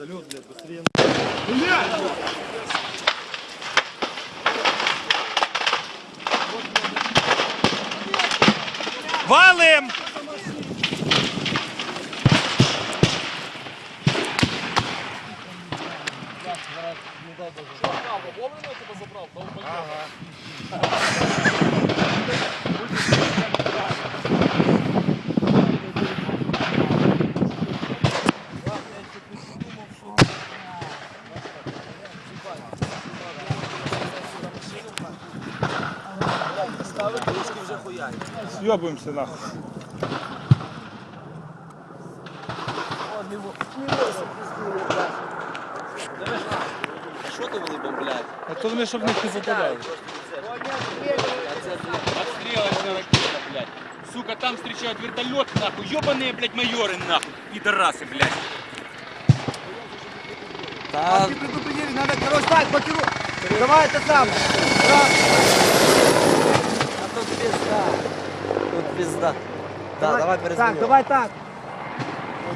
Вертолет, блядь, быстрее. Валим! Съебуємося нахуй. Що то вони бомблять? А то вони щоб не попадали. Отстрелочная ракета, блядь. Сука, там встречают вертолет, нахуй. Ёбаные, блядь, майоры, нахуй. Пидорасы, блядь. Предупредили, надо, короче, так, блокируй. Давай это сам. Тут пизда. Тут пизда. Да, давай Так, перезберем. давай так.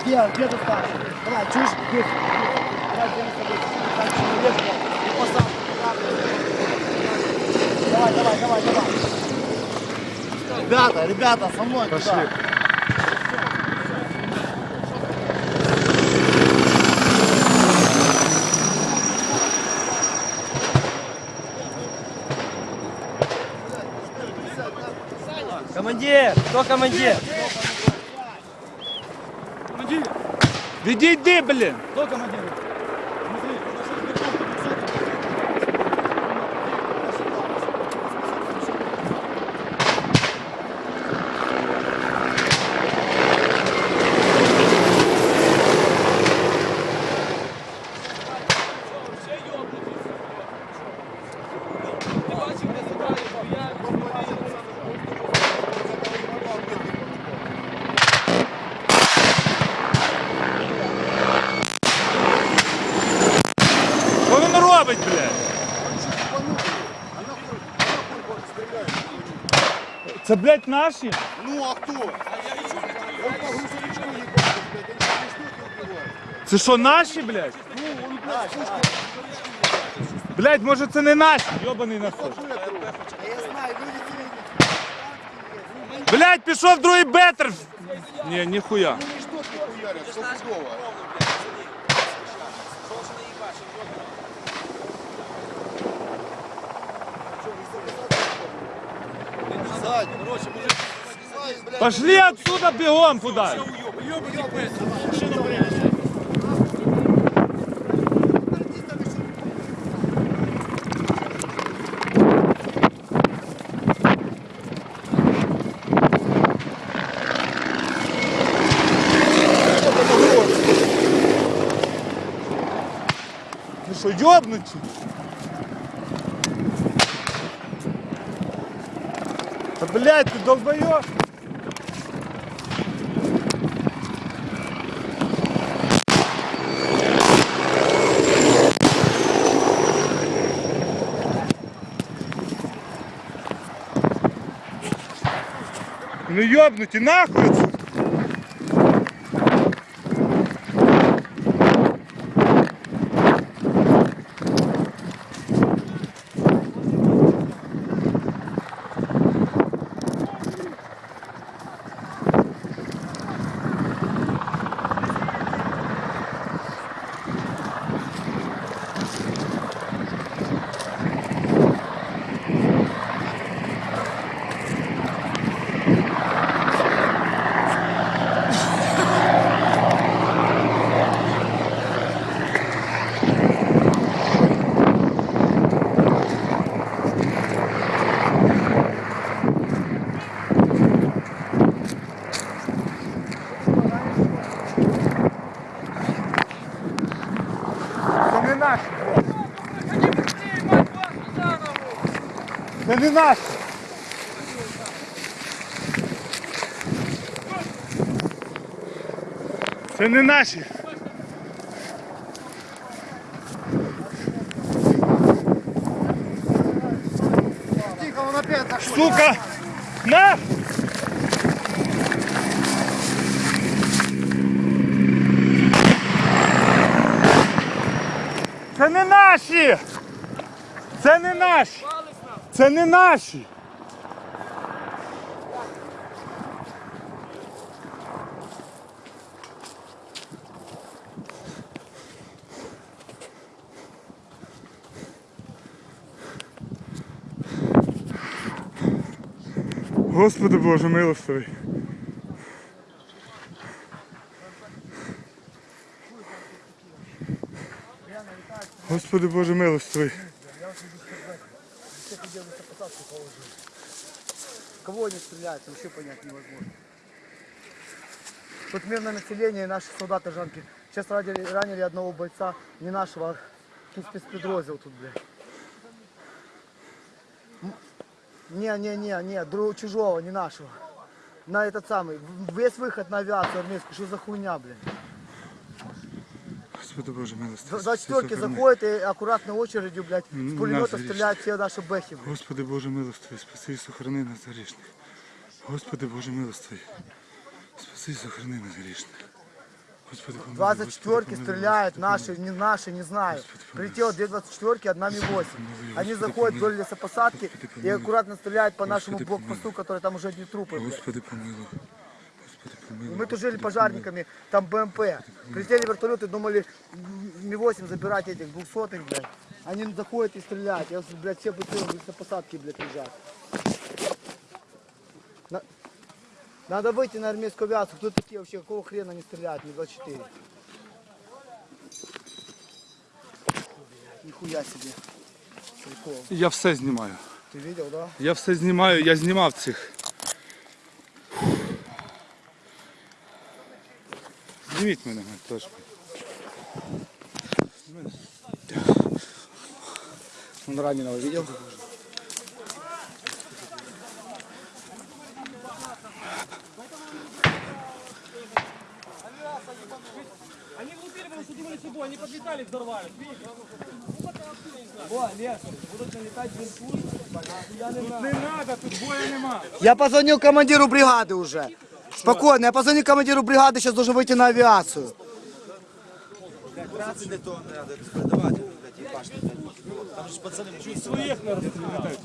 Где, где ты ставишь? Давай, чушь, здесь. Давай, где мы с тобой? Так, человек, и посадку. Давай, давай, давай, давай. Ребята, ребята, со мной Пошли. туда. Командир, кто командир? Відійди, блін! Що Це, блядь, наші? Ну, а кто? Он по грузовичку ебать, блядь, они же штуки. Це що, наші, блядь? Блядь, може це не наші, йобаний насос. А я знаю, люди тебе Блядь, пішов другий бетер. Ні, ніхуя. не штуки хуярят, стопудово. Сзади. Короче, мужик, слезай, блядь. Пошли отсюда бігом куда. Ви що, йобнуті? Та блядь, ти долбойоб! Ну ёбнуті, нахуй отсюда! Це не наші. Це не наші. Сука! На! Це не наші! Це не наші! Це не наші! Господи Боже, милостивий. Господи Боже, милостивий. Положили. Кого они стреляют, вообще понять невозможно. Тут мирное население и наши солдаты жанки. Сейчас ранили, ранили одного бойца, не нашего, а тут спецпедроздел тут, блядь. Не, не, не, не, друг, чужого, не нашего. На этот самый, весь выход на авиацию армейскую, что за хуйня, блин. Господи Боже, милостивий. За четверки заходят и аккуратно очередью, блядь, с М, пулемета нас стреляют все наши бэхи, блядь. Господи Боже милостивий, спаси і сохрани нас грішних. Господи Боже милостивий, спаси і сохрани нас грішних. Господи, помилуй, 24 Господи, помилуй, стреляют, Господи, наши, не наши, не знаю. Господи, помилуй. Прилетело две 24 одна Ми-8. помилуй, Они Господи, заходят вдоль помилуй. лесопосадки Господи, и помилуй. аккуратно стреляют по нашему Господи, блокпосту, который там уже одни трупы. блядь. Господи помилуй. Господи помилуй. И мы тужили Господи, пожарниками, там БМП. Прилетели вертолеты, думали Ми-8 забирать этих двухсотых, блядь. Они заходят и стреляют. Я, блядь, все быстрее в лесопосадке, блядь, лежат. На- Надо выйти на армейскую авиацию. Кто такие вообще? Какого хрена они стреляют? Ми-24. Нихуя себе. Прикол. Я все знімаю. Ты видел, да? Я все знімаю, я знімав цих. Зніміть мене теж. Он раненого видел? Они влупили, потому что думали собой, они подлетали, взорвали. Не надо, тут боя нема. Я позвонил командиру бригады уже. Спокойно, я позвонил командиру бригады, сейчас должен выйти на авиацию. Не розстріляють.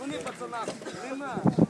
Вони пацанам, не надо.